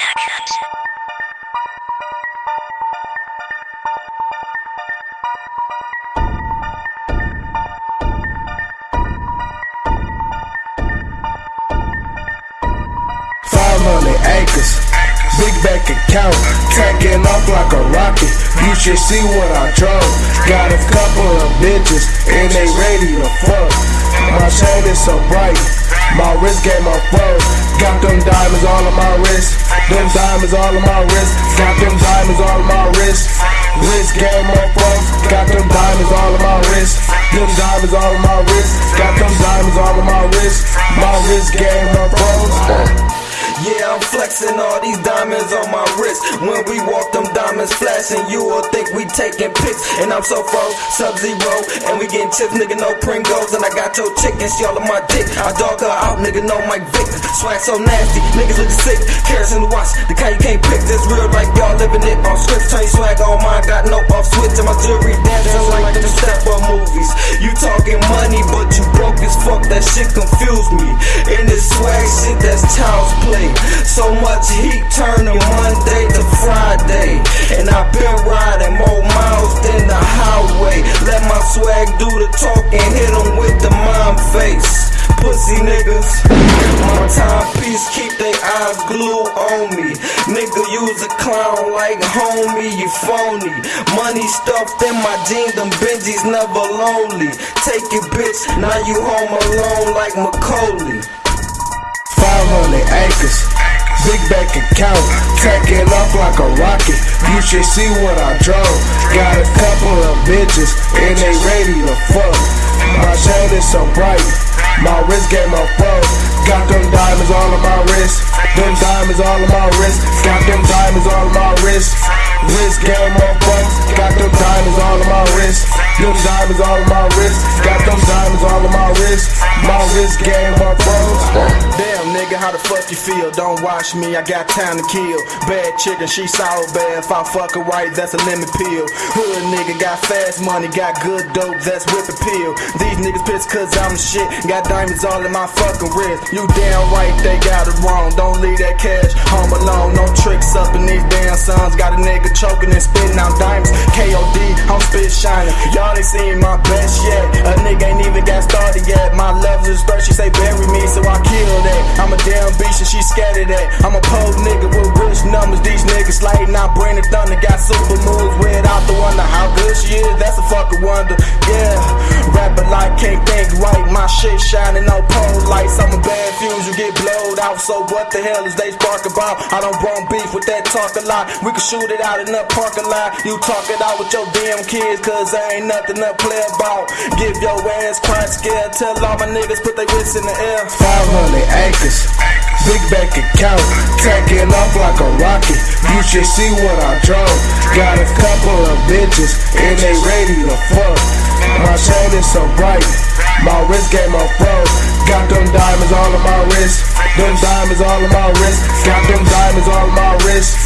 Five hundred acres, big bank account, taking off like a rocket. You should see what I drove. Got a couple of bitches and they ready to fuck. My chain is so bright, my wrist game on froze. Got them wrist, them diamonds all on my wrist. Got them diamonds all on my wrist, wrist game on froze. Got them diamonds all on my wrist, them diamonds all on my wrist. Got them diamonds all on my wrist, my wrist game on froze. Yeah, I'm flexing all these diamonds on my wrist. When we walk, them diamonds flashing. You will think we taking pics. And I'm so froze, sub zero. And we getting chips, nigga, no Pringles. And I got your chicken, she all on my dick. I dog her out, nigga, no Mike Vick. Swag so nasty, niggas look sick. Carrots in the watch, the kind you can't pick. This real like y'all living it on script. Turn your swag on mine, got no off switch. And my jewelry dancing like the step up movies. You talking money, but you broke as fuck. That shit confused glued on me. Nigga, use a clown like homie, you phony. Money stuffed in my jeans, them Benjis never lonely. Take it, bitch, now you home alone like Macaulay. 500 acres, big bank account, taking off like a rocket. You should see what I drove. Got a couple of bitches and they ready to fuck. My chain is so bright, my wrist game on froze. Got them wrist, them diamonds all on my wrist. Got them diamonds all on my wrist, wrist game on froze. Got them diamonds all on my wrist, them diamonds all on my wrist. Got them diamonds all on my wrist, my wrist game on froze. Damn, nigga, how the fuck you feel? Don't watch me, I got time to kill. Bad chicken, she sour bad. If I fuck her right, that's a lemon peel. Hood nigga got fast money, got good dope, that's whip appeal. These niggas pissed cause I'm shit. Got diamonds all in my fucking wrist. You damn right, they got it wrong. Don't leave that cash home alone. No tricks up in these damn sons. Got a nigga choking and spitting out diamonds. KOD, I'm spit shining. Y'all ain't seen my best yet. A nigga ain't even got started yet. My love is thirst, she say bury me, so I kill that. I'm a damn beast and she scared of that. I'm a pole nigga with rich numbers. These niggas lighting out, brain and thunder. Got super moves without the wonder how good she is. That's a fucking wonder. Yeah, rapping like can't think right. My shit shining on pole lights. I'm a get blowed out. So what the hell is they spark about? I don't want beef with that talk a lot. We can shoot it out in the parking lot. You talk it out with your damn kids, cause there ain't nothing to play about. Give your ass crack scare. Tell all my niggas put their wrists in the air. 500 acres, big bank account, taking off like a rocket. You should see what I drove. Got a couple of bitches and they ready to fuck. My chain is so bright, my wrist game on froze. Got them them diamonds all on my wrist. Got them diamonds all on my wrist,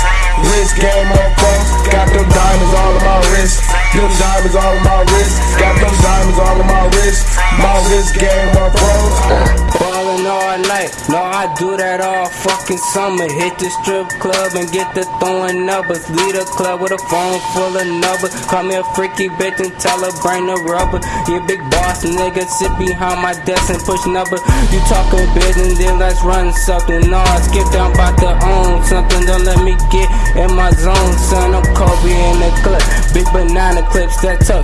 wrist game on froze. Got them diamonds all on my wrist, them diamonds all on my wrist. Got them diamonds all on my wrist, my wrist game on froze. Ballin' all night, no, I do that all fucking summer. Hit the strip club and get the throwing numbers. Lead a club with a phone full of numbers. Call me a freaky bitch and tell her bring the rubber. You big boss nigga, sit behind my desk and push number. You talking business, then let's run something. No, I skip down about to own something. Don't let me get in my zone, son. I'm Kobe in the clip. Big banana clips that tuck.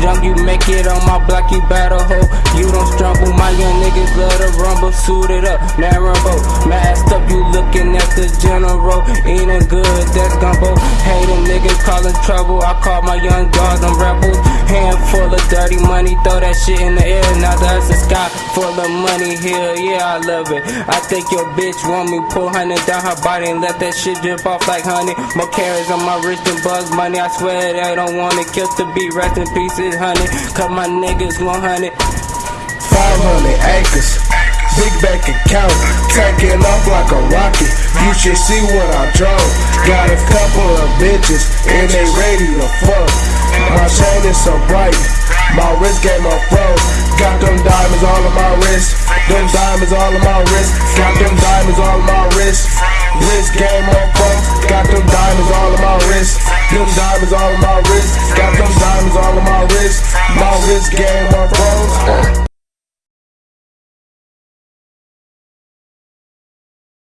Jungle, you make it on my block, you battle hope you don't struggle. My young niggas love to rumble, suited up, narrow, masked up. You looking at the general, eating good, that's gumbo. Hey, them niggas calling trouble. I call my young dogs, them rebels. Handful of dirty money, throw that shit in the air. Now that's the sky full of money here, yeah, I love it. I think your bitch want me, pull honey down her body and let that shit drip off like honey. More carrots on my wrist than bugs money. I swear they don't want it. Kill the beat, rest in pieces, honey. Cut my niggas 100. 500 acres, big bank account, taking off like a rocket shit, see what I drove. Got a couple of bitches, and they ready to fuck. My chain is so bright, my wrist game on froze. Got them diamonds all on my wrist, them diamonds all on my wrist. Got them diamonds all on my wrist, wrist game on froze. Got them diamonds all on my wrist, them diamonds all on my wrist. Got them diamonds all on my wrist, my wrist game on froze.